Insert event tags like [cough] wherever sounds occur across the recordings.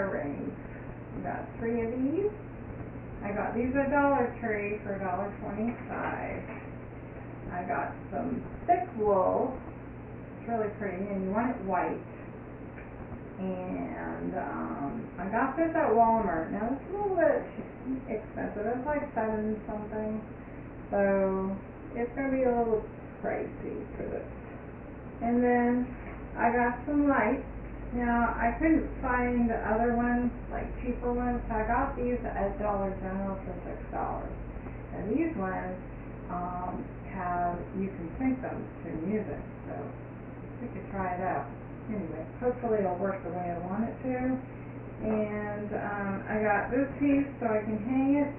called rings. I got three of these. I got these at Dollar Tree for a dollar twenty-five. I got some thick wool, it's really pretty, and you want it white. And, um, I got this at Walmart, now it's a little bit expensive, it's like seven something. So, it's gonna be a little pricey for this. And then, I got some lights, now, I couldn't find the other ones, like cheaper ones, so I got these at Dollar General for six dollars. And these ones, um, have, you can sync them to music, so we could try it out. Anyway, hopefully it'll work the way I want it to. And, um, I got this piece so I can hang it.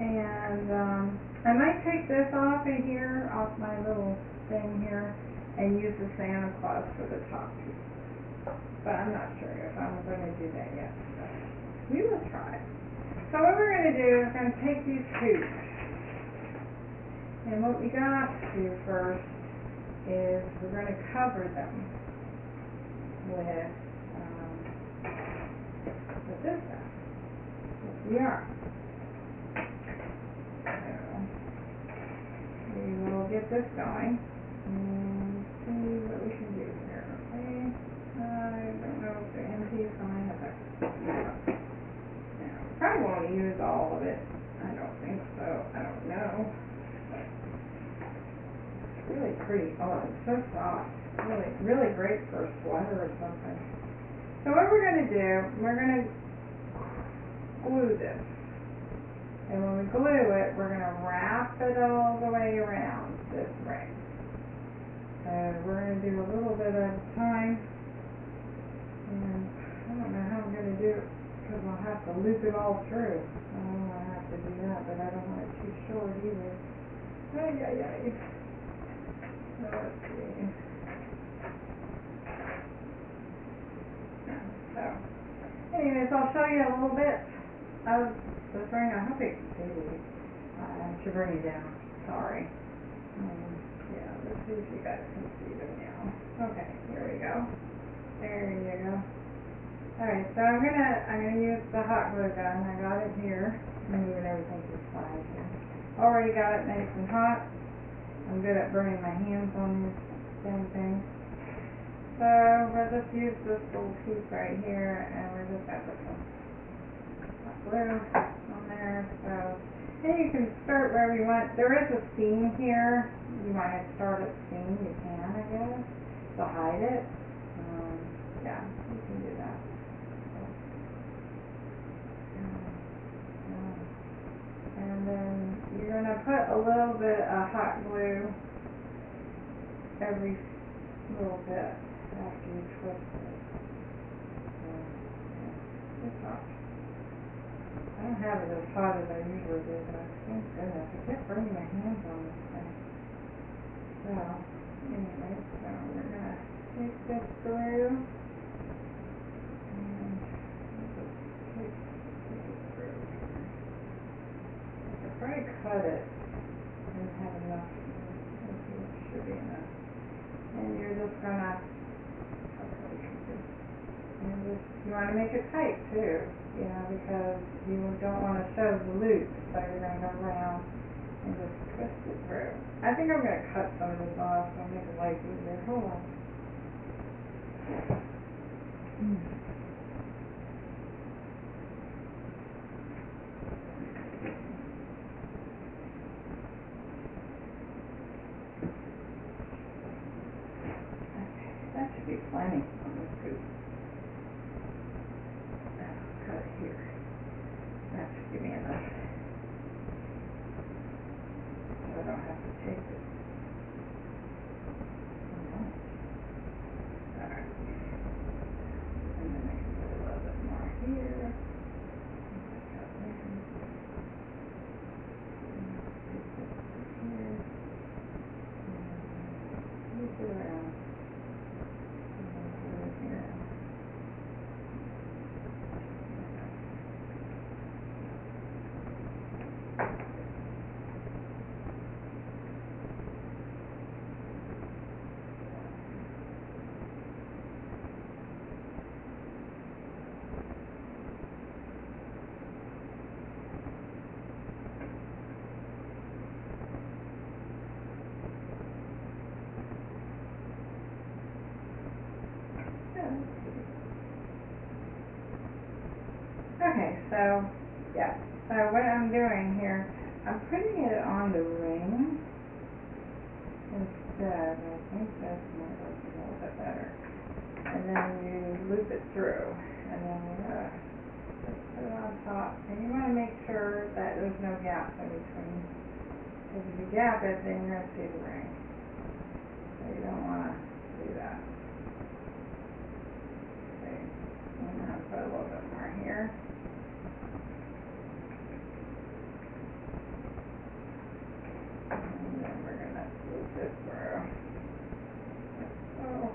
And, um, I might take this off of here, off my little thing here, and use the Santa Claus for the top piece. But I'm not sure if I'm gonna do that yet, we will try. So what we're gonna do is we're gonna take these hoops. And what we got to do first is we're gonna cover them with, um, with this stuff. The yarn. So, we will get this going and see what we can do? I don't know if have. Probably won't use all of it. I don't think so. I don't know. It's really pretty. Oh, it's so soft. Really, really great for a sweater or something. So what we're gonna do, we're gonna glue this. And when we glue it, we're gonna wrap it all the way around this ring. So we're gonna do a little bit at a time. And I don't know how I'm gonna do it, cause I'll have to loop it all through. I don't wanna have to do that, but I don't want it too short either. Ay, ay, ay. So let's see. So, anyways, I'll show you a little bit of this ring. I hope you can see. I should bring it down, sorry. Um, yeah, let's see if you guys can see them now. Okay, here we go. There you go. Alright, so I'm gonna, I'm gonna use the hot glue gun, I got it here, I'm moving everything to the side. Already got it nice and hot, I'm good at burning my hands on this damn thing. So, we'll just use this little piece right here, and we're just gonna put some hot glue on there, so. And you can start wherever you want, there is a seam here, you might start at seam, you can, I guess, to hide it. Yeah, you can do that. And then you're gonna put a little bit of hot glue every little bit after you twist it. So, it's hot. I don't have it as hot as I usually do, but I thank goodness, I kept burning my hands on this thing. So, anyway, so we're gonna take this through. And we'll just take, take it through. Could probably cut it and have enough, should be enough. And you're just gonna, and just, you wanna make it tight too, you know, because you don't wanna show the loop, so you're gonna go around and just twist it through. I think I'm gonna cut some of this off, so I'll make it life easier, hold on. Okay, that should be plenty on this scoop. Now, cut it here. That should give me enough. So I don't have to take it. Alright. And then I can put a little bit more here. Cut there. And stick this here. And loop it around. And then put it here. So, yeah, so what I'm doing here, I'm putting it on the ring instead, I think work a little bit better. And then you loop it through, and then gonna uh, put it on top, and you wanna make sure that there's no gaps in between. Cause if you gap it, then you're gonna see the ring. So you don't wanna do that. Okay, I'm gonna put a little bit more here. And then we're gonna loop this through. Oh.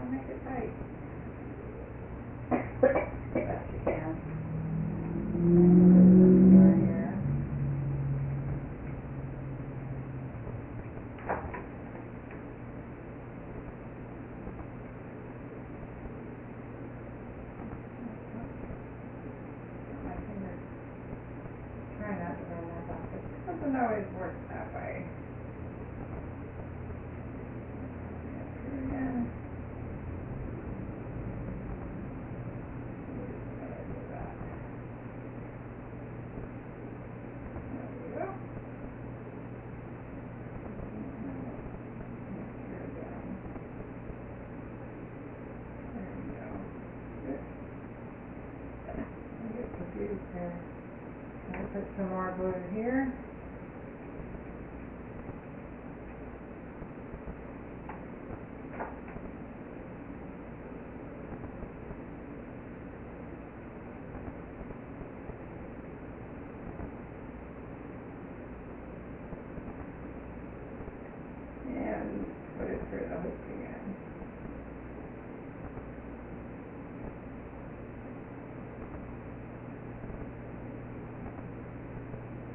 I'll make it tight. Best you can. Right here. My fingers. Try not to run that off. It doesn't always work that way. Here again. Gotta do that. There we go. Here again. There we go. Good. I get confused here. Can I put some here? And put it through the hook again.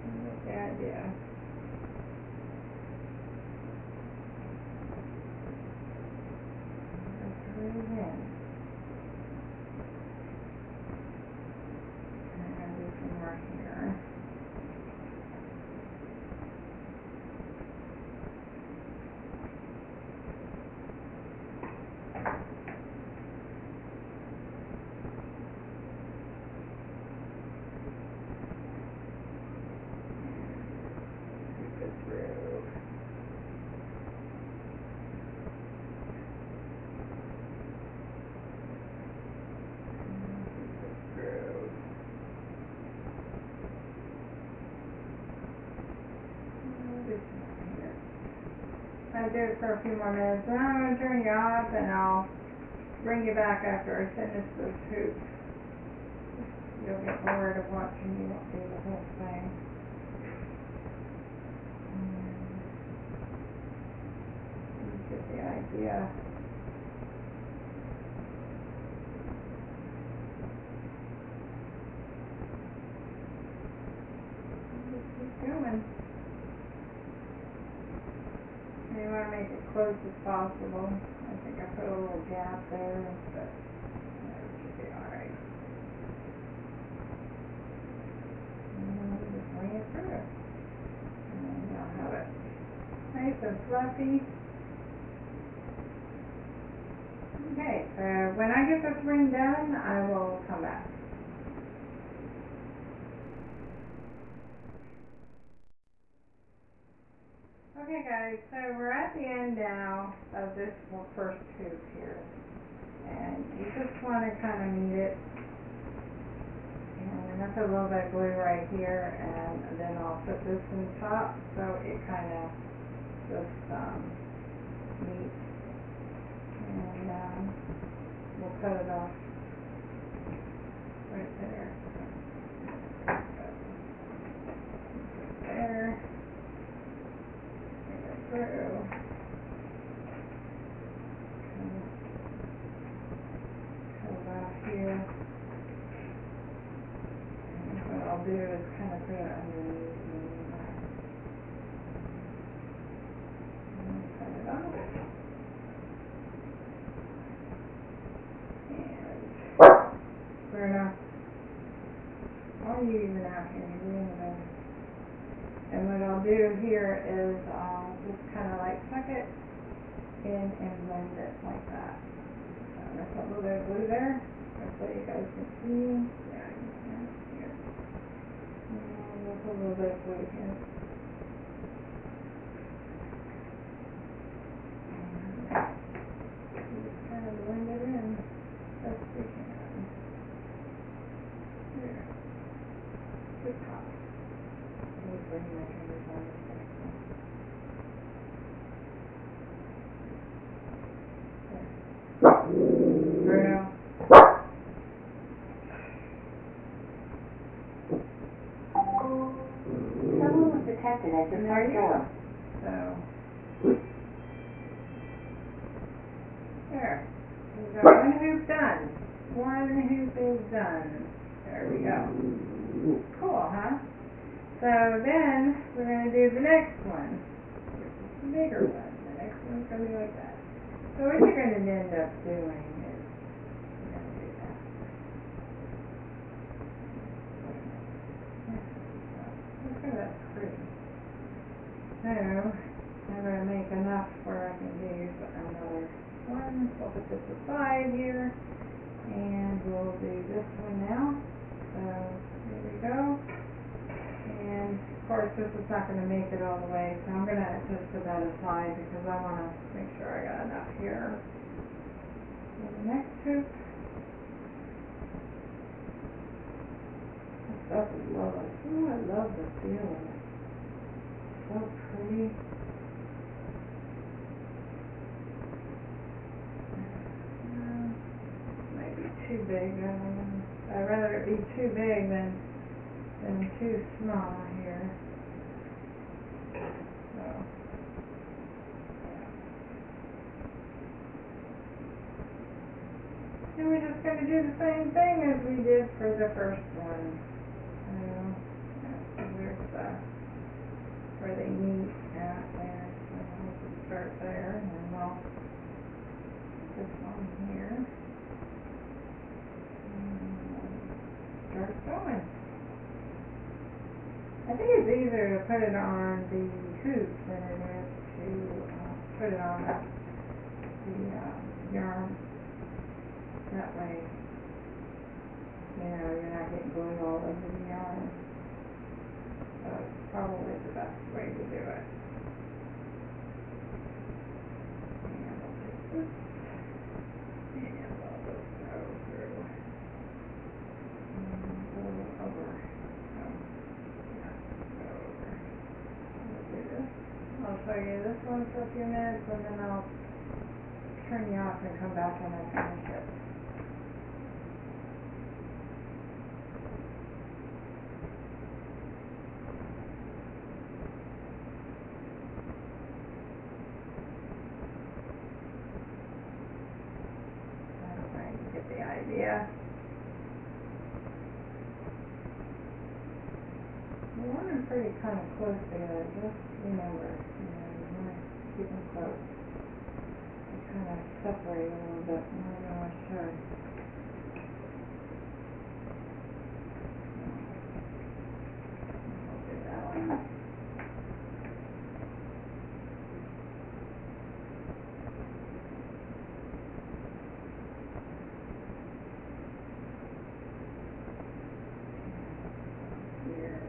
You get the idea. Go through again. And I'm gonna do some more here. Scoop it through. Scoop it through. Uh, do some more here. I'll do it for a few more minutes, and I'm gonna turn you off, and I'll bring you back after I finish this hoop. You'll get bored of watching me do the whole thing. Hmm. You get the idea. Just keep going. And you wanna make it close as possible. I think I put a little gap there, but that should be alright. And then we just bring it through. And you'll have it nice and fluffy. Okay, so when I get this ring done, I will come back. Okay guys, so we're at the end now of this first hoop here. And you just wanna kinda meet it. And I put a little bit of glue right here and then I'll put this in top, so it kinda just, um, meets. And, um, we'll cut it off right there. There through. Come about here. And what I'll do is kind of bring it underneath. And fair enough. Why are you even out here? And what I'll do here is in and blend it like that. So put a little bit of glue there, hopefully you guys can see, yeah, you can, here. And there's a little bit of glue here. And Just kinda blend it in, best we can. Here. Good top. Let me bring my fingers on this next one. There. Bruno. Someone was detected at your And there front you door. go. So. There. We've got one hoop done. One hoop is done. There we go. Cool, huh? So then, we're gonna do the next one. Which is the bigger one. The next one's gonna be like that. So what you're gonna end up doing is, do that. Look at that pretty. So, I'm gonna make enough where I can do another one, so I'll put this aside here, and we'll do this one now. So, here we go. And of course, this is not gonna make it all the way, so I'm gonna just put that aside because I wanna make sure I got enough here. For the next hoop. Stuff is lovely. Ooh, I love the feel of it. So pretty. Uh, Might be too big, I don't know. I'd rather be too big than, than too small here. So. And we're just gonna do the same thing as we did for the first one. So, there's the, where they meet at there, so we'll start there and then we'll put this one here. And Start going. I think it's easier to put it on the hoop than it is to, uh, put it on the, uh, yarn. That way, you know, you're not getting glue all over the yarn. So it's probably the best way to do it. And we'll take this, and we'll just go through. And go over, so, yeah, go over. We'll do this. I'll show you this one for a few minutes, and then I'll turn you off and come back when I finish it. I'm idea. Want them pretty kind of close together, just remember, you know, wanna close. Kind of separate a little bit more than I should. I'll do that one. Here.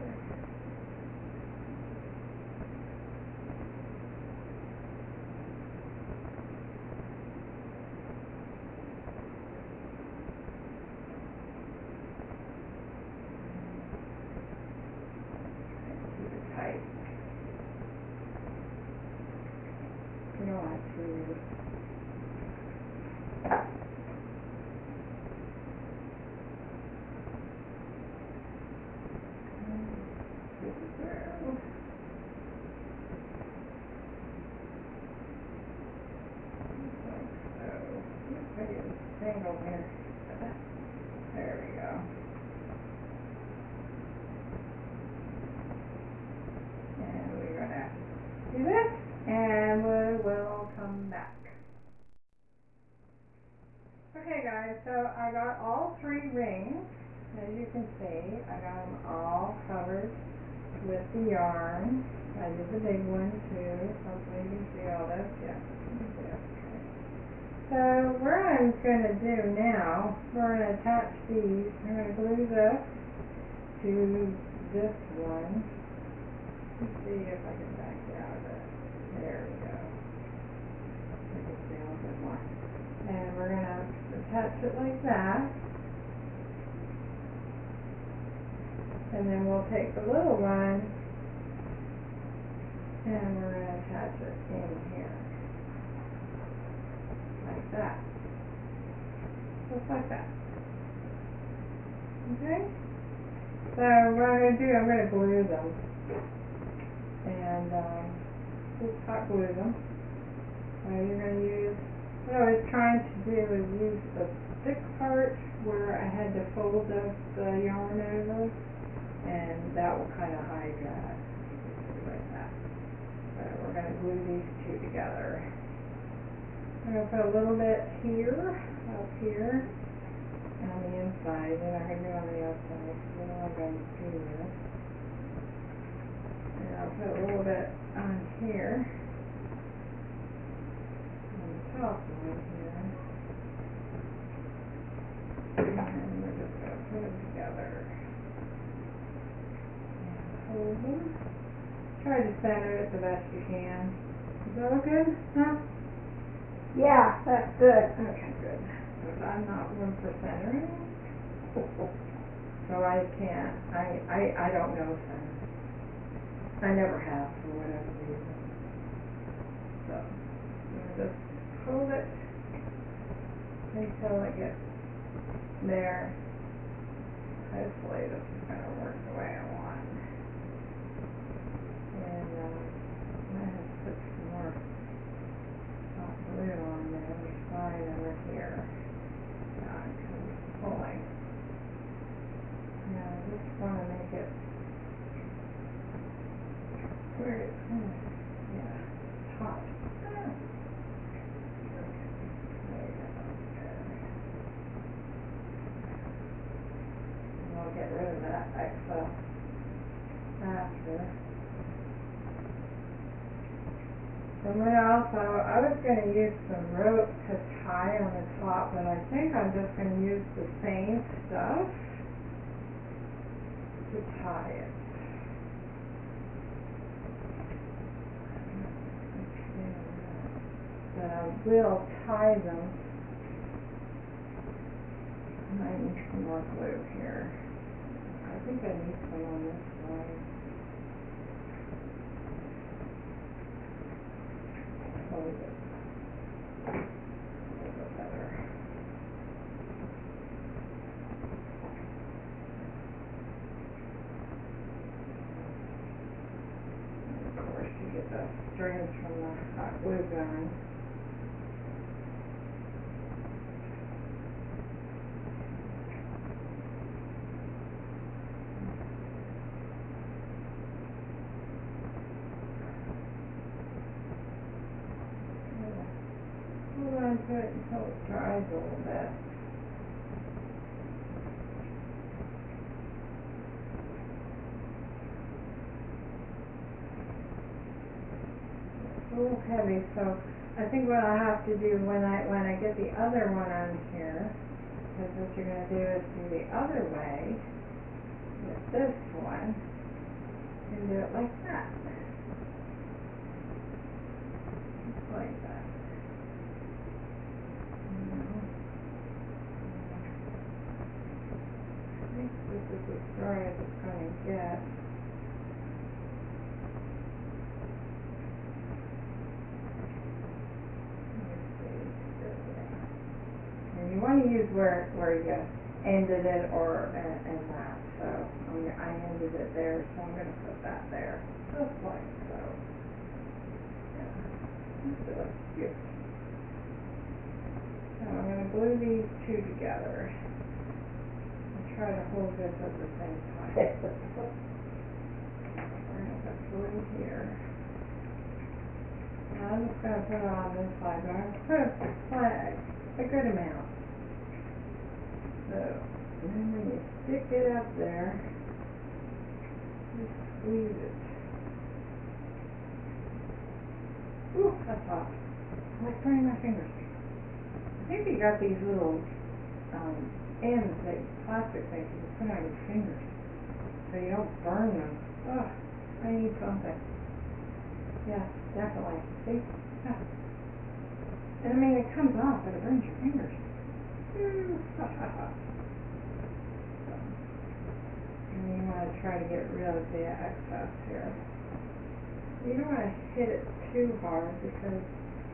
Keep it tight. You don't want it too loose. This is where- Like so. Maybe it's tangled here. There we go. And we're gonna do this, and we will come back. Okay guys, so I got all three rings, as you can see, I got them all covered with the yarn. I did the big one too, hopefully you can see all this, yeah. So what I'm gonna do now, we're gonna attach these, I'm gonna glue this to this one. Let's see if I can back it out of it, there we go. I can see a little bit more. And we're gonna attach it like that. And then we'll take the little one and we're gonna attach it in here. Like that. Just like that. Okay? So what I'm gonna do, I'm gonna glue them. And, um, just hot glue them. So you're gonna use, what I was trying to do is use the thick part where I had to fold the, the yarn over. And that will kinda hide that, like that. So we're gonna glue these two together. I'm gonna put a little bit here, up here, and on the inside, then I'm gonna do on the outside, because then I'm gonna do this. And I'll put a little bit on here. On the top one here. And we're just gonna put them together. And hold them. Try to center it the best you can. Is that look good? Huh? Yeah, that's good. Okay, good. Because I'm not one for centering. So I can't, I, I, I don't know center. I never have for whatever reason. So, just hold it until it gets there. Hopefully this is gonna work the way I want. And, uh, I'm gonna have to put some more hot glue on the other side over here. Because it's pulling. Now, I just wanna make it where it's gonna, yeah, it's hot. Ah. Okay, there you go, there. And I'll get rid of that excess after. And then also, Was gonna use some rope to tie on the top, but I think I'm just gonna use the same stuff to tie it. Uh, but I will tie them. I need some more glue here. I think I need some on this side. Hold it. A little bit better. And of course, you get the strings from the hot glue gun. Hold on to it until it dries a little bit. Heavy, so I think what I have to do when I, when I get the other one on here, is what you're gonna do is do the other way, with this one, and do it like that. Just like that. I think this is as dry as it's gonna get. Let me see, this way. And you wanna use where, where you ended it or, and, and that, so, I'm, gonna- I ended it there, so I'm gonna put that there, just like so. Yeah, so good. So I'm gonna glue these two together. And try to hold this at the same time. [laughs] We're gonna put glue here. And I'm just gonna put it on this side, but I'm gonna put a good amount. So, and then when you stick it up there, just squeeze it. Ooh, That's off. I'm like burning my fingers. I think you got these little, um, ends that plastic things you put on your fingers, so you don't burn them. Ugh, I need something. Yeah, definitely. See? Yeah. And I mean, it comes off, but it burns your fingers. And you wanna try to get rid of the excess here. You don't wanna hit it too hard because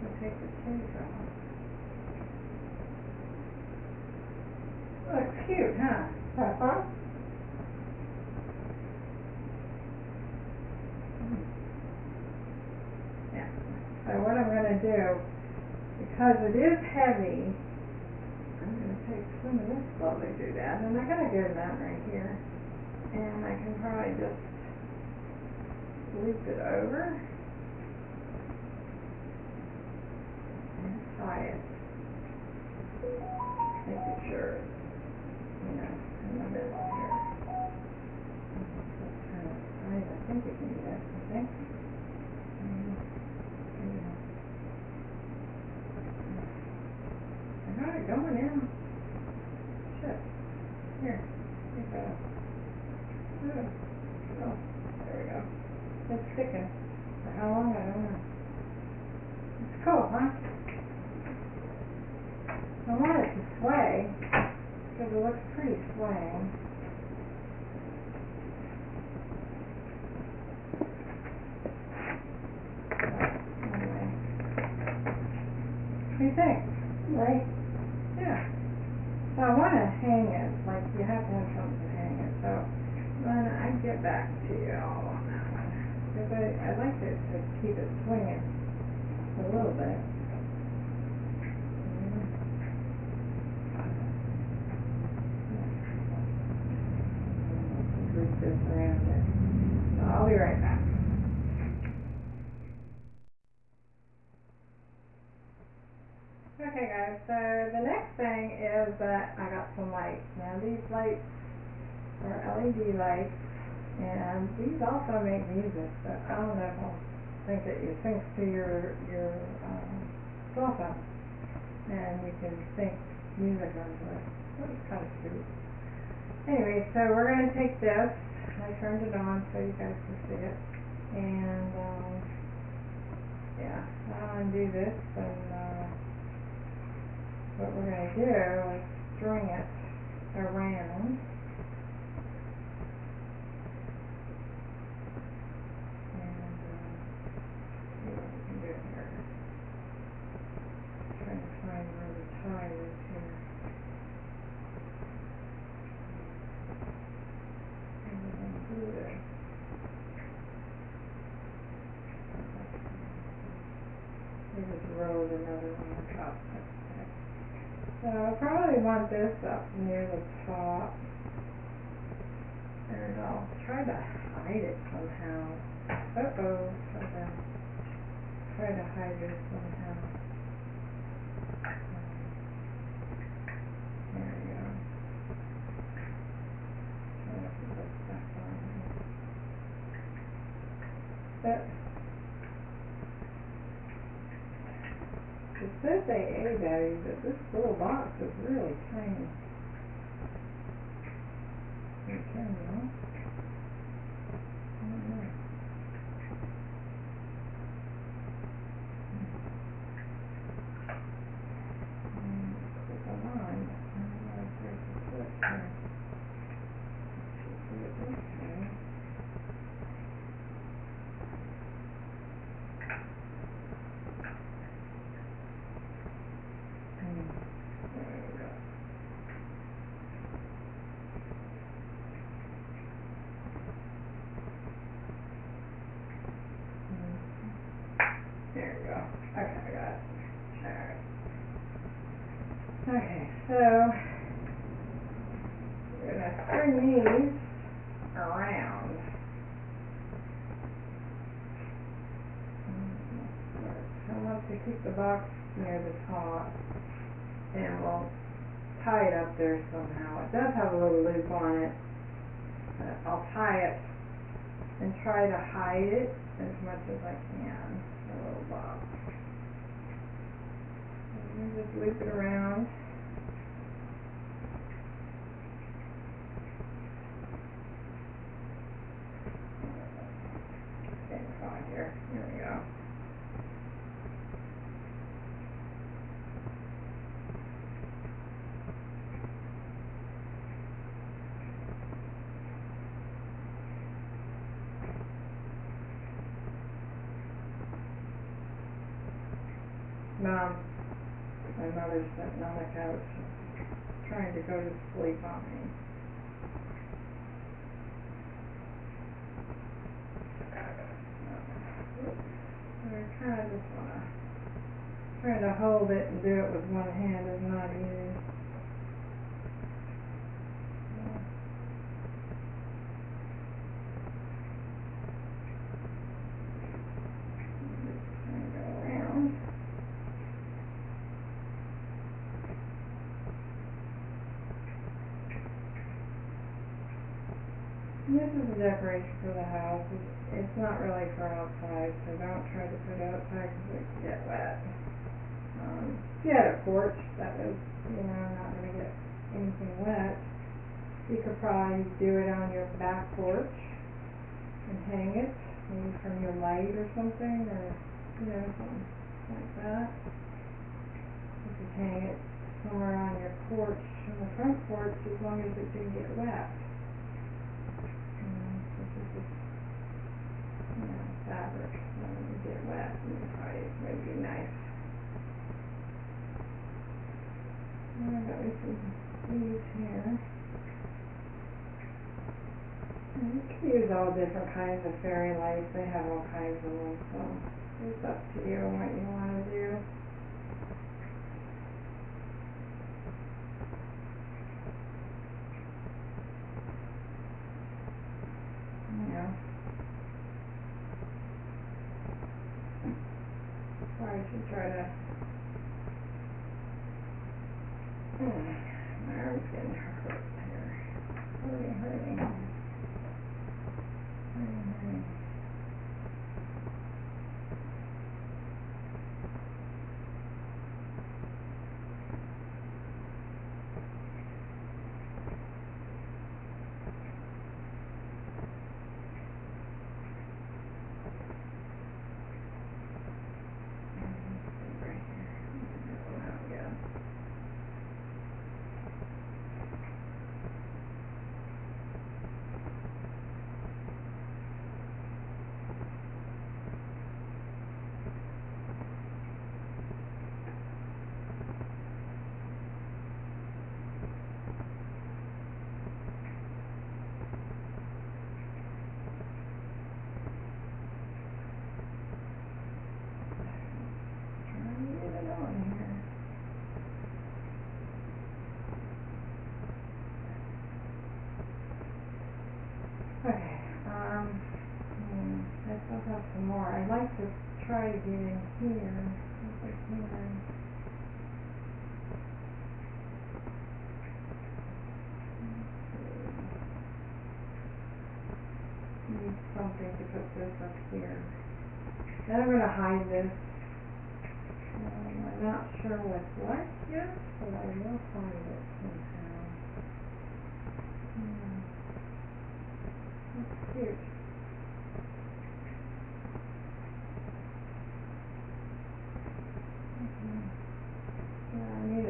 it'll take the taste off. Looks cute, huh? Uh-huh. Yeah. So what I'm gonna do, because it is heavy, some of this slowly do that, and I got a good amount right here. And I can probably just loop it over. And tie it. Making sure, you know, in the middle here. Of I think you can do that, I think. I got it going now. Shit. Here, take that. Ooh. Oh, there we go. It's sticking. For how long, I don't know. It's cool, huh? I want it to sway, because it looks pretty swaying. But anyway. What do you think? Right. Yeah. So I wanna hang it, like you have to have something to hang it, so when I get back to you all on that one. Cause I, I like it to keep it swinging a little bit. Mm. This around it. So I'll be right back. Okay guys, so the next thing is that I got some lights. Now these lights are LED lights and these also make music, so I don't know if I'll think that you sync to your, your, um, phone. And you can sync music onto it. That's kinda cute. Anyway, so we're gonna take this, I turned it on so you guys can see it. And, um, yeah, I'll undo this and, uh, what we're gonna do is string it around. And, uh, see what we can do here. Trying to find where the tie is here. And we're gonna do this. We just another that's okay. So I probably want this up near the top. And I'll try to hide it somehow. Uh-oh, try to, try to hide it somehow. There we go. Try to put this here. Says AA battery, but this little box is really tiny. You can, you know? I don't know. Hmm, click on mine. I don't know if there's a switch here. Should do it this way. Hmm, there we go. Mhm. There we go. Okay, I got it. Alright. Okay, so we're gonna string these around. I want to keep the box near the top and we'll tie it up there somehow. It does have a little loop on it. I'll tie it and try to hide it as much as I can, the little box. And just loop it around. Same spot here, here we go. Mom, my mother's on trying to go to sleep on me. I kinda just wanna, trying to hold it and do it with one hand is not easy. Just trying to go around. And This is a decoration for the house, it's, it's not really for outside, so don't try to put it outside because it can get wet. Um, if you had a porch that was, you know, not gonna get anything wet, you could probably do it on your back porch and hang it, maybe from your light or something, or, you know, something like that. You could hang it somewhere on your porch, on the front porch, as long as it didn't get wet. Fabric, when you get wet, you probably, would be nice. And I got me some leaves here. And you can use all different kinds of fairy lights, they have all kinds of them, so it's up to you what you wanna do. Yeah. Probably should try to. Hmm, my arm's getting hurt here. Hurting. Hurting, hurting. Right here. Oh, yeah. Trying to get it on here. Okay, um, hmm, I still have some more. I'd like to to here, if I can need something to put this up here. Then I'm gonna hide this. Um, I'm not sure with what yet, but I will find it somehow. Hmm. That's cute.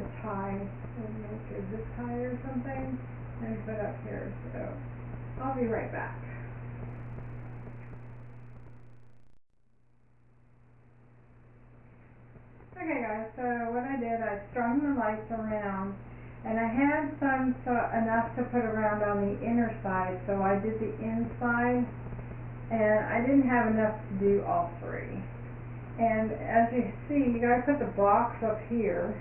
A tie, maybe like a zip tie or something, and put up here, so I'll be right back. Okay guys, so what I did, I strung the lights around, and I had some, so, enough to put around on the inner side, so I did the inside, and I didn't have enough to do all three. And as you see, you gotta put the box up here,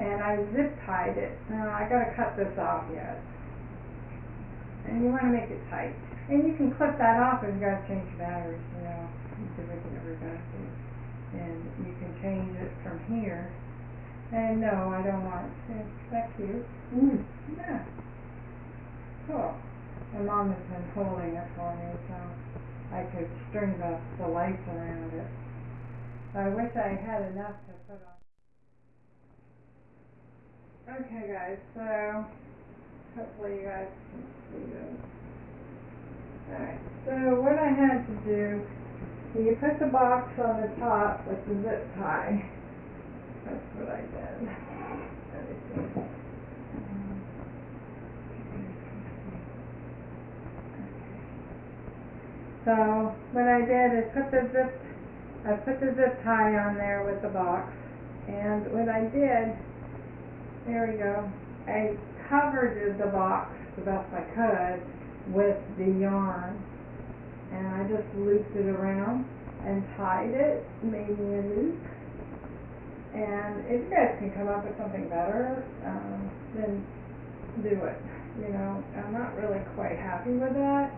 and I zip tied it, now I gotta cut this off yet. And you wanna make it tight, and you can clip that off if you gotta change batteries, you know, you can make it. And you can change it from here, and no, I don't want, is that cute? Mm. Yeah. Cool. My mom has been holding it for me, so I could string the, the lights around it. I wish I had enough to put on. Okay guys, so hopefully you guys can see this. Alright, so what I had to do, you put the box on the top with the zip tie. That's what I did. So, what I did is put the zip, I put the zip tie on there with the box, and what I did, there we go, I covered the box the best I could with the yarn, and I just looped it around and tied it, made me a loop. And if you guys can come up with something better, um, then do it, you know, I'm not really quite happy with that.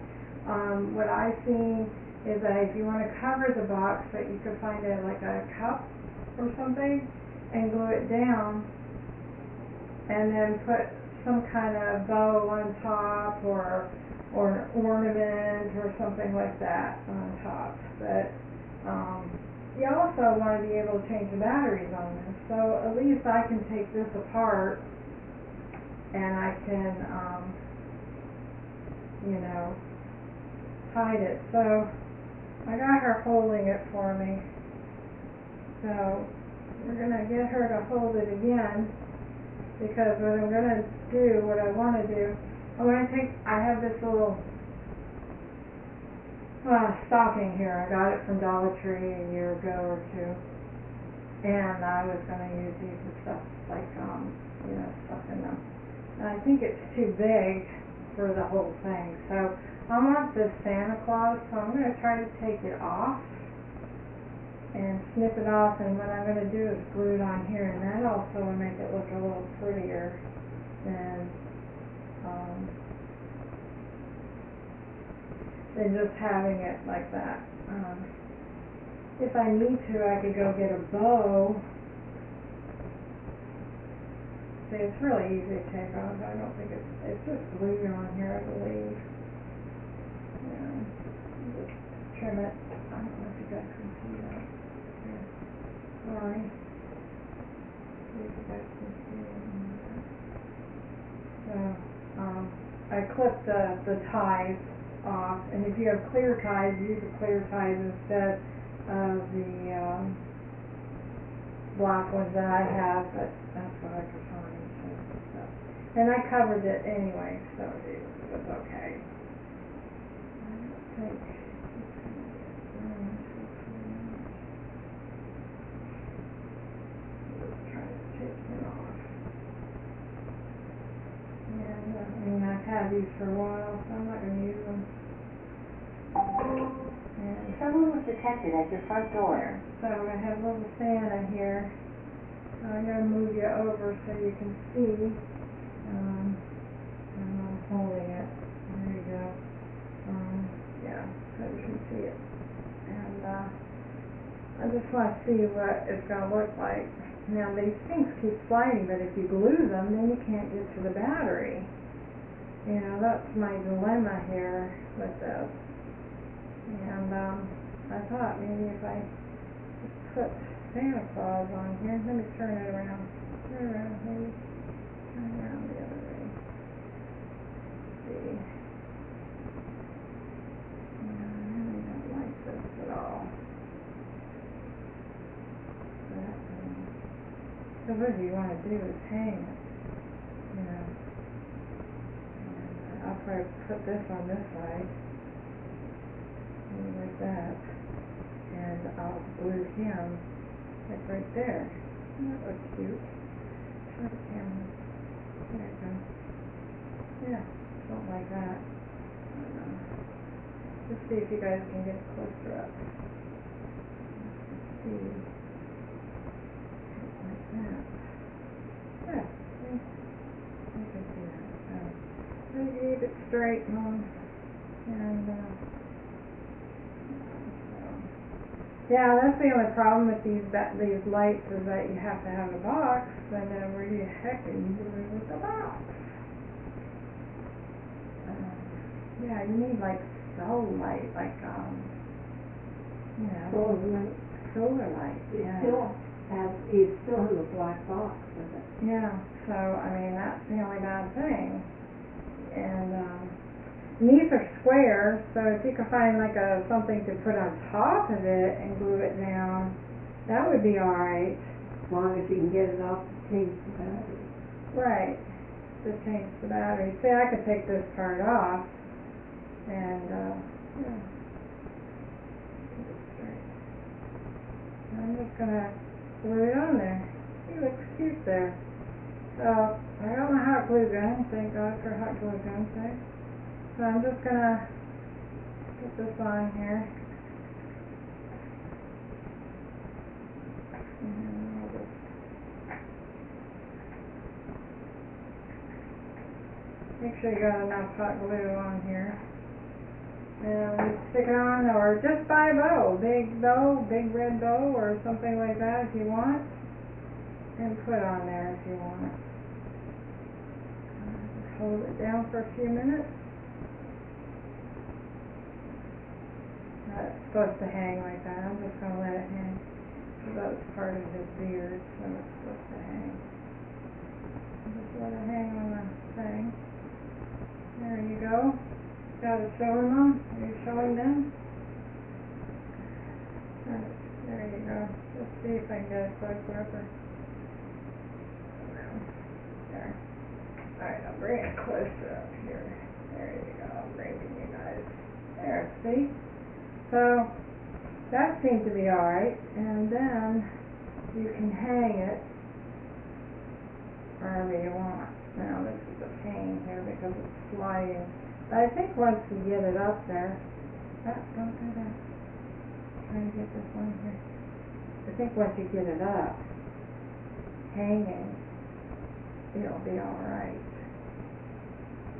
Um, what I've seen is that if you wanna cover the box, that you could find a, like a cup or something and glue it down and then put some kind of bow on top or, or an ornament or something like that on top. But, um, you also wanna be able to change the batteries on this, so at least I can take this apart and I can, um, you know, hide it. So I got her holding it for me. So we're gonna get her to hold it again because what I'm gonna do, what I wanna do, I'm gonna take, I have this little uh, stocking here. I got it from Dollar Tree a year ago or two. And I was gonna use these and stuff like, um, you know, stuff in them. And I think it's too big for the whole thing, so I want this Santa Claus, so I'm gonna try to take it off and snip it off, and what I'm gonna do is glue it on here, and that also will make it look a little prettier than, um, than just having it like that. Um, if I need to, I could go get a bow. See, it's really easy to take off, I don't think it's, it's just glue on here, I believe. Yeah, just trim it, I don't know if you guys can see that. Here, So, um, I clipped the, the ties off, and if you have clear ties, use the clear ties instead of the, um, black ones that I have, but that's what I prefer. so, so. And I covered it anyway, so it was okay. I don't think it's gonna get burned, hopefully not. Just try to take it off. And, uh, I mean, I've had these for a while, so I'm not gonna use them. And Someone was detected at your front door. so I'm gonna have little Santa here. So I'm gonna move you over so you can see, um, and I'm holding it, there you go. Um, yeah, so you can see it. And, uh, I just wanna see what it's gonna look like. Now, these things keep sliding, but if you glue them, then you can't get to the battery. You know, that's my dilemma here with this. And, um, I thought maybe if I just put Santa Claus on here, let me turn it around, turn it around, maybe, turn it around the other way. See. Yeah, I really don't like this at all. So what you wanna do is hang it, you know. And I'll probably put this on this side like that, and I'll glue him like right there. That looks cute. Show the camera. There you go. Yeah, something like that. Just see if you guys can get closer up. Let's see. Like that. Yeah, see? I can see that. So, I keep it. And, uh, Yeah, that's the only problem with these ba- these lights is that you have to have a box, and then where the heck are you doing with the box? Um, yeah, you need like solar light, like, um, you know, Well, like, solar light, it yeah. still has, it still has a black box with it. Yeah, so, I mean, that's the only bad thing. And, um, these are square, so if you could find like a, something to put on top of it and glue it down, that would be alright. As long as you can get it off the change the battery. Right, to change the battery. See, I could take this part off and, uh, yeah. Keep it straight. I'm just gonna glue it on there. He looks cute there. So, I got my hot glue gun, thank God for hot glue guns, right? So I'm just gonna put this on here. Make sure you got enough hot glue on here. And stick it on, or just buy a bow, big bow, big red bow, or something like that if you want. And put on there if you want. Hold it down for a few minutes. That's supposed to hang like that, I'm just gonna let it hang. That was part of his beard, so it's supposed to hang. Just let it hang on the thing. There you go. Got it showing them? Are you showing them? There you go. Let's see if I can get a close gripper. There. Alright, I'll bring it closer up here. There you go. I'm bringing you guys. There, see? So, that seemed to be alright. And then you can hang it wherever you want. Now, this is a pain here because it's sliding. But I think once you get it up there, ah, don't do that. Trying to get this one here. I think once you get it up, hanging, it'll be all right.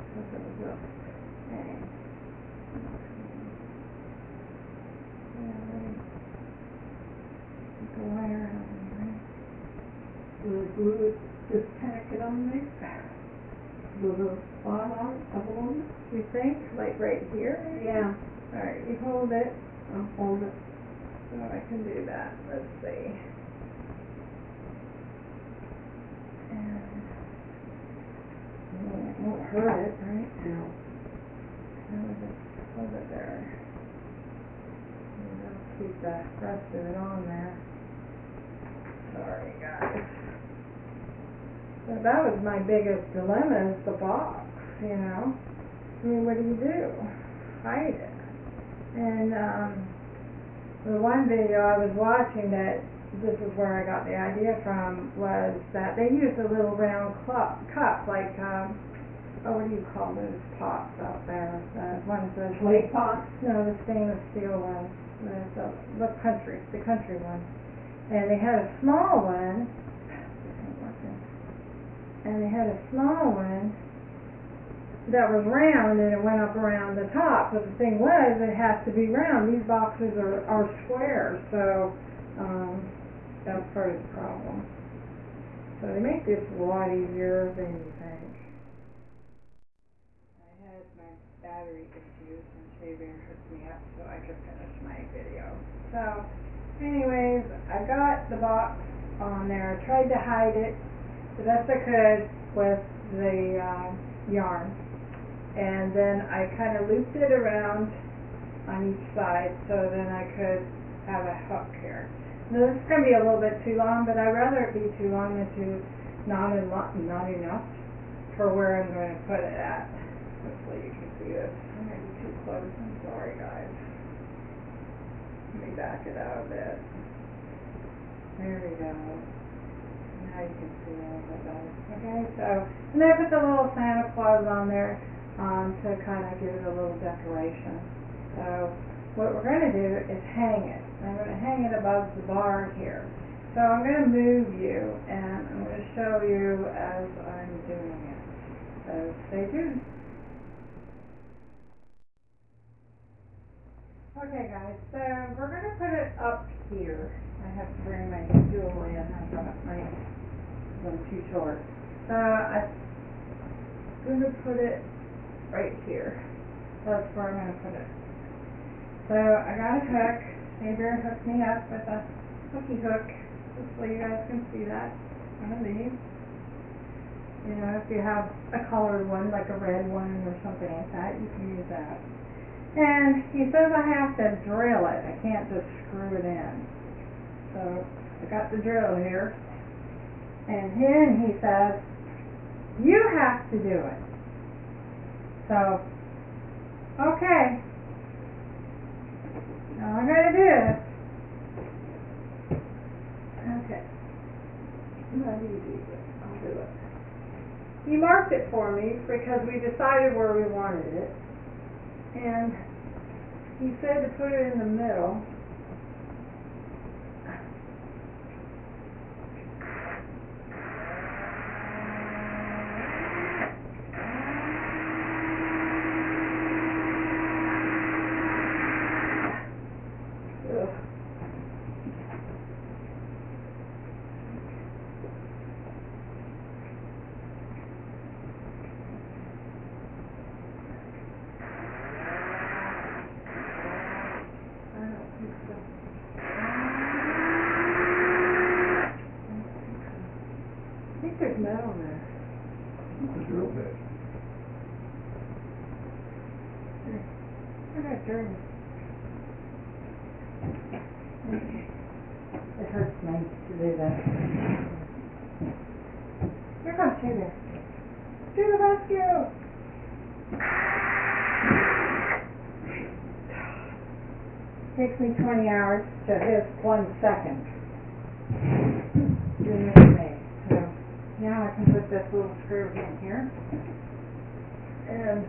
Because it'll just hang. Yeah, the wire out of here. Will it glue it, just tack it on there? With a spot hole in it? You think, like right here? Yeah, Alright, you hold it, I'll hold it. so I can do that, let's see. And, well, it won't hurt it, right? No. How is it, hold it there. Keep the rest of it on there. Sorry, guys. So that was my biggest dilemma is the box, you know? I mean, what do you do? Hide it. And, um, the one video I was watching that, this is where I got the idea from, was that they used a little round cup, cup, like, um, oh, what do you call those pots out there? The ones that. Clay pot? No, the stainless steel ones, the, the country, the country one. And they had a small one, and they had a small one that was round and it went up around the top, but the thing was, it has to be round, these boxes are, are square, so, um, that's part of the problem. So they make this a lot easier than you think. I had my battery and hooked me up so I could finish my video. So, anyways, I got the box on there, I tried to hide it the best I could with the, um, yarn. And then I kinda looped it around on each side so then I could have a hook here. Now this is gonna be a little bit too long, but I'd rather it be too long than too, not eno- not enough for where I'm gonna put it at. Hopefully you can see this. I'm gonna be too close, I'm sorry guys. Let me back it out a bit. There we go. Now you can see better. Okay, so, and I put the little Santa Claus on there, um, to kind of give it a little decoration. So, what we're gonna do is hang it. I'm gonna hang it above the bar here. So I'm gonna move you, and I'm gonna show you as I'm doing it. So stay tuned. Okay guys, so we're gonna put it up here. I have to bring my stool in, I got my, one too short. So I'm gonna put it right here. that's where I'm gonna put it. So I got a hook, Xavier hooked me up with a hooky hook, so you guys can see that, one of these. You know, if you have a colored one, like a red one or something like that, you can use that. And he says I have to drill it, I can't just screw it in. So I got the drill here. And then he says, you have to do it. So, okay. Now I'm gonna do it. Okay. Not easy, but I'll do it. He marked it for me because we decided where we wanted it. And he said to put it in the middle. Ugh. I don't think so. I think there's metal there. It's a drill bit. I got dirty. It hurts me to do that. Here comes Sugar. To the rescue! Takes me twenty hours to his one second. Know me. So now I can put this little screw in here. And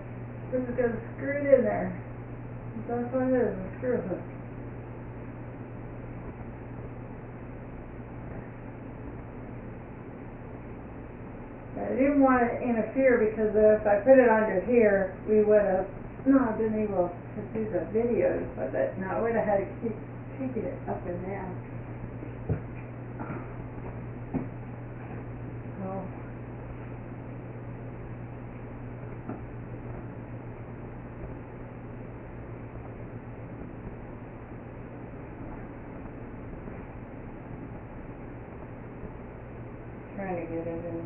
this is gonna screw it in there. That's what it is, a screw hook. I didn't want to interfere because if I put it under here, we would have not been able to do the videos with it. Now, I would have had to keep shaking it up and down. So. Trying to get it in.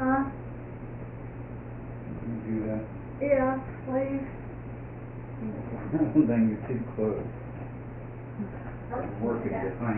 uh, Huh? You do that. Yeah, please. I don't think you're too close. I'm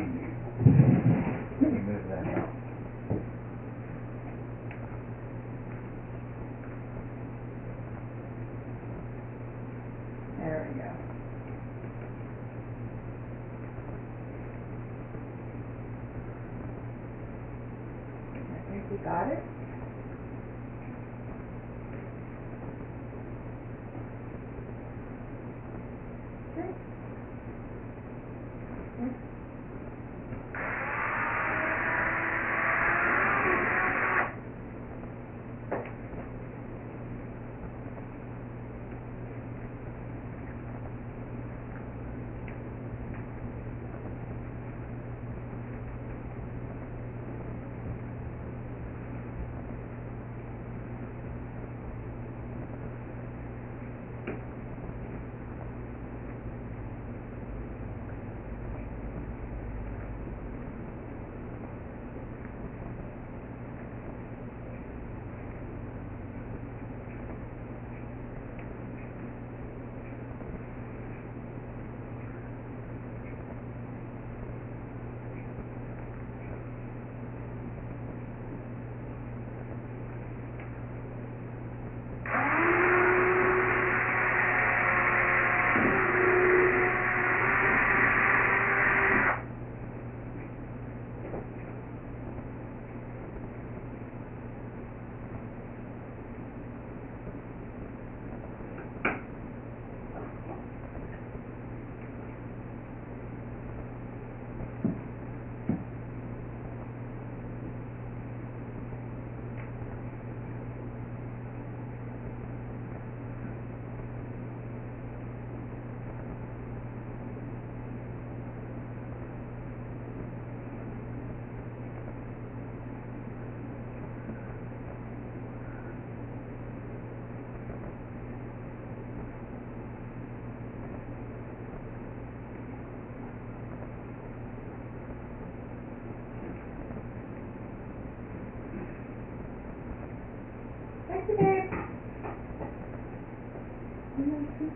Okay,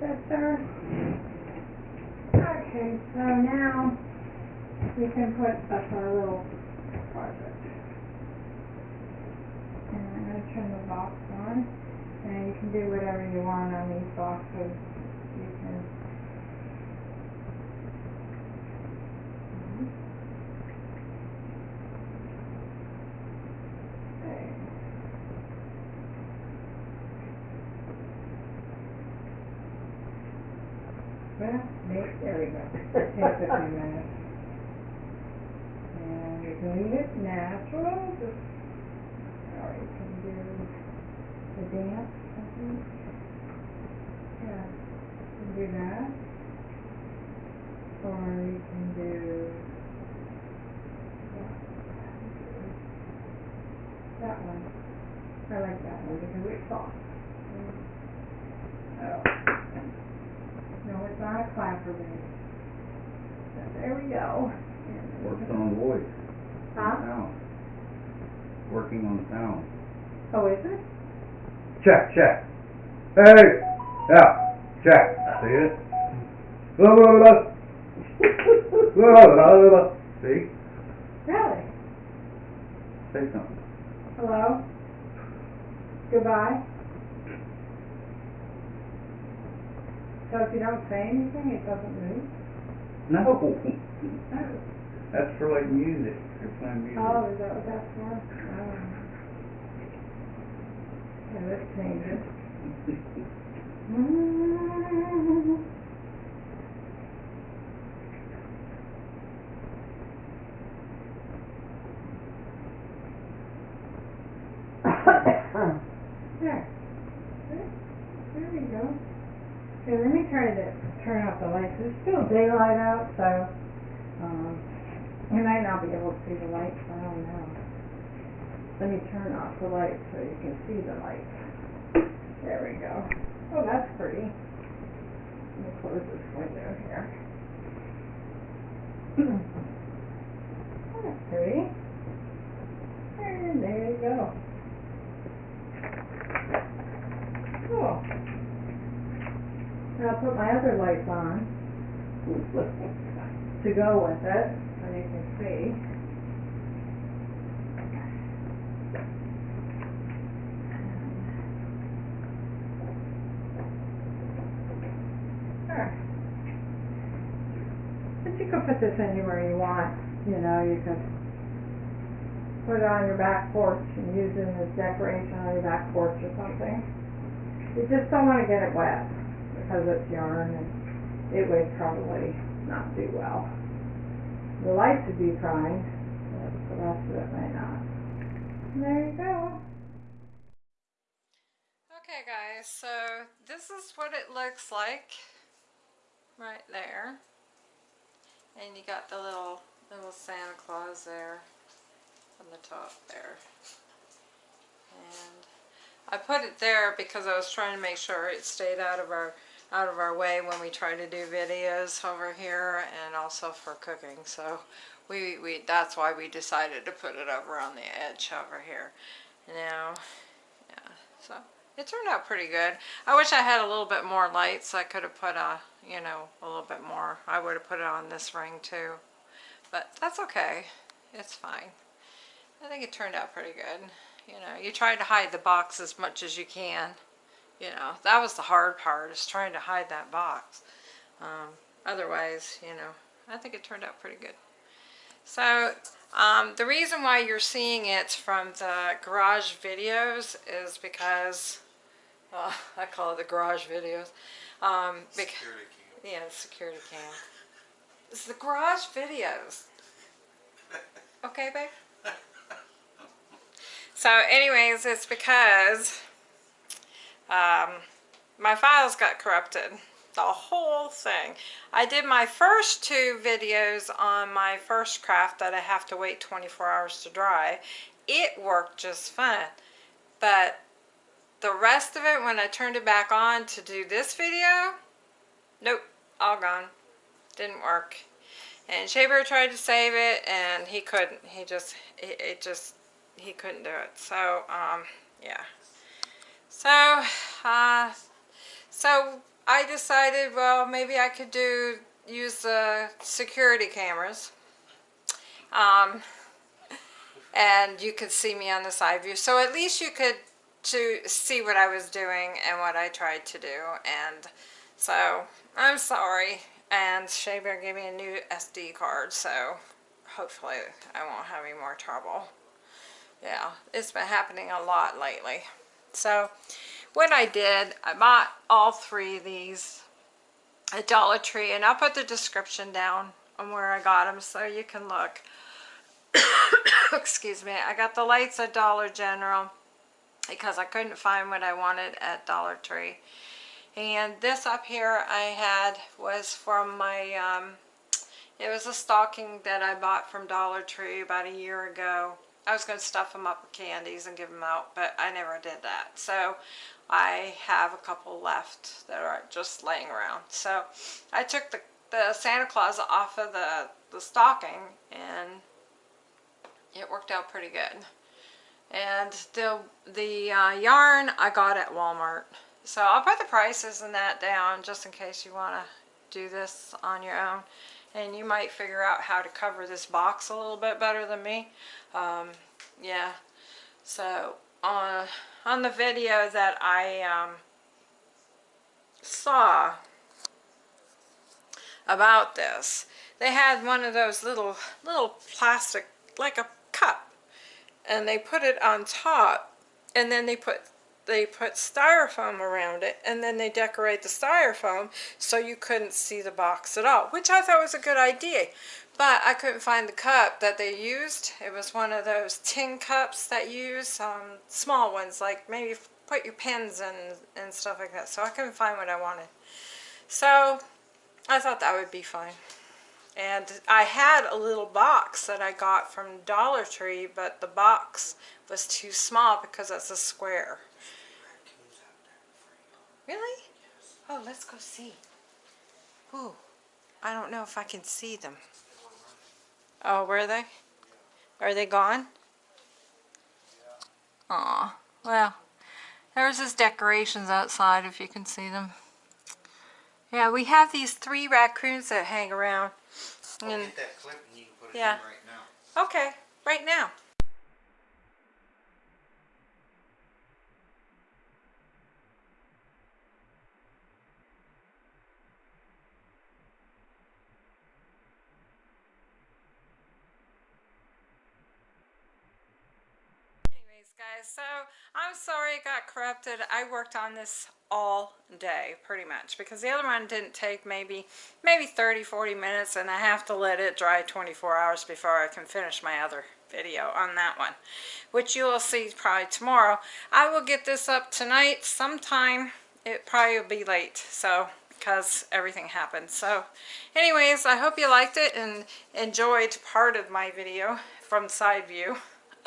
so now we can put up our little project. And I'm gonna turn the box on, and you can do whatever you want on these boxes. ですね。Check, check. Hey, yeah, check. See it? Blah, blah, blah. Blah, blah, blah. See? Really? Say something. Hello? Goodbye? So if you don't say anything, it doesn't move? No. That's for like music. You're playing music. Oh, is that what that's for? Oh. Yeah, let's change it. Mm. There. There. There we go. Okay, let me try to turn off the lights. It's still daylight out, so, um, you might not be able to see the lights, I don't know. Let me turn off the lights so you can see the lights. There we go. Oh, that's pretty. Let me close this window here. [clears throat] That's pretty. And there you go. Cool. Now I'll put my other lights on [laughs] to go with it, so you can see. But you can put this anywhere you want, you know, you could put it on your back porch and use it as decoration on your back porch or something. You just don't wanna get it wet because it's yarn and it would probably not do well. The lights would be fine, but the rest of it might not. And there you go. Okay guys, so this is what it looks like right there. And you got the little little Santa Claus there on the top there. And I put it there because I was trying to make sure it stayed out of our out of our way when we try to do videos over here and also for cooking. So we, we that's why we decided to put it over on the edge over here. Now, yeah, so it turned out pretty good. I wish I had a little bit more light so I could have put a, you know, a little bit more. I would have put it on this ring too. But that's okay. It's fine. I think it turned out pretty good. You know, you try to hide the box as much as you can. You know, that was the hard part, is trying to hide that box. Um, otherwise, you know, I think it turned out pretty good. So, um, the reason why you're seeing it from the garage videos is because, well, I call it the garage videos. Um, Security cam. yeah, security cam. It's the garage videos. [laughs] Okay, babe? So anyways, it's because um, my files got corrupted. The whole thing. I did my first two videos on my first craft that I have to wait 24 hours to dry. It worked just fine. But the rest of it, when I turned it back on to do this video, nope, all gone. Didn't work. And Shea Bear tried to save it and he couldn't. He just, it, it just, he couldn't do it. So, um, yeah. So, uh, so I decided, well, maybe I could do use the security cameras. Um, and you could see me on the side view. So at least you could to see what I was doing and what I tried to do. And so I'm sorry. And Shea Bear gave me a new SD card, so hopefully I won't have any more trouble. Yeah, it's been happening a lot lately. So what I did, I bought all three of these at Dollar Tree, and I'll put the description down on where I got them so you can look. [coughs] Excuse me. I got the lights at Dollar General because I couldn't find what I wanted at Dollar Tree. And this up here I had was from my, um, it was a stocking that I bought from Dollar Tree about a year ago. I was going to stuff them up with candies and give them out, but I never did that. So I have a couple left that are just laying around. So I took the, the Santa Claus off of the, the stocking and it worked out pretty good. And the, the uh, yarn I got at Walmart. So I'll put the prices and that down just in case you want to do this on your own. And you might figure out how to cover this box a little bit better than me. Um, yeah. So on, on the video that I um, saw about this, they had one of those little, little plastic, like a cup. And they put it on top and then they put they put styrofoam around it and then they decorate the styrofoam so you couldn't see the box at all which I thought was a good idea. But I couldn't find the cup that they used. It was one of those tin cups that you use um, small ones like maybe put your pens in and stuff like that. So I couldn't find what I wanted. So I thought that would be fine and I had a little box that I got from Dollar Tree but the box was too small because it's a square Really? Oh, let's go see. Ooh, I don't know if I can see them. Oh, where are they? Are they gone? Aw, well, there's his decorations outside if you can see them. Yeah, we have these three raccoons that hang around. I'll And, get that clip and you can put it Yeah. in right now. okay, right now. Anyways, guys, so I'm sorry it got corrupted. I worked on this all day, pretty much, because the other one didn't take maybe maybe 30, 40 minutes, and I have to let it dry 24 hours before I can finish my other video on that one, which you will see probably tomorrow. I will get this up tonight sometime. It probably will be late, so because everything happened. So anyways, I hope you liked it and enjoyed part of my video from side view. [laughs]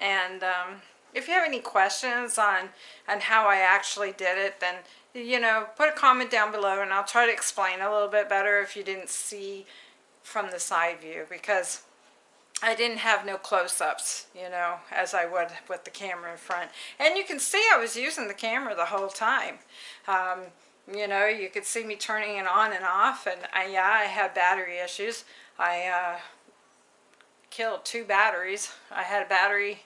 and um, if you have any questions on on how I actually did it, then you know put a comment down below, and I'll try to explain a little bit better if you didn't see from the side view because I didn't have no close-ups, you know, as I would with the camera in front. And you can see I was using the camera the whole time. Um, you know, you could see me turning it on and off, and I, yeah, I had battery issues. I uh, killed two batteries. I had a battery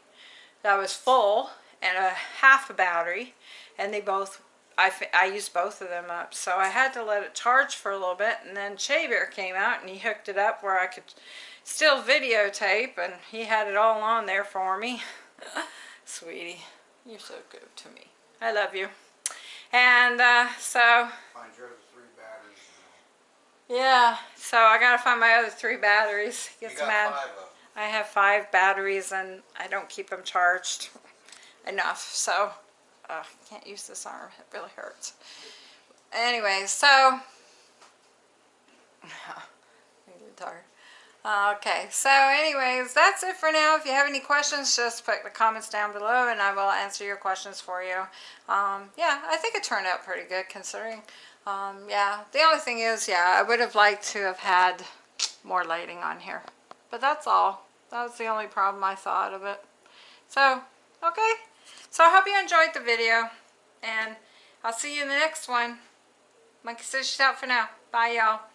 that was full and a half a battery, and they both, I, I used both of them up. So I had to let it charge for a little bit, and then Shea Bear came out and he hooked it up where I could still videotape, and he had it all on there for me. [laughs] Sweetie, you're so good to me. I love you. And uh, so, Find your three batteries. yeah, so I gotta find my other three batteries. Get got some add- five of them. I have five batteries and I don't keep them charged [laughs] enough, so uh, can't use this arm. It really hurts. Anyway, so. [laughs] Uh, Okay, so anyways, that's it for now. If you have any questions, just put the comments down below and I will answer your questions for you. Um, yeah, I think it turned out pretty good considering. Um, yeah, the only thing is, yeah, I would have liked to have had more lighting on here. But that's all. That was the only problem I thought of it. So, okay. So I hope you enjoyed the video. And I'll see you in the next one. Monkey says she's out for now. Bye, y'all.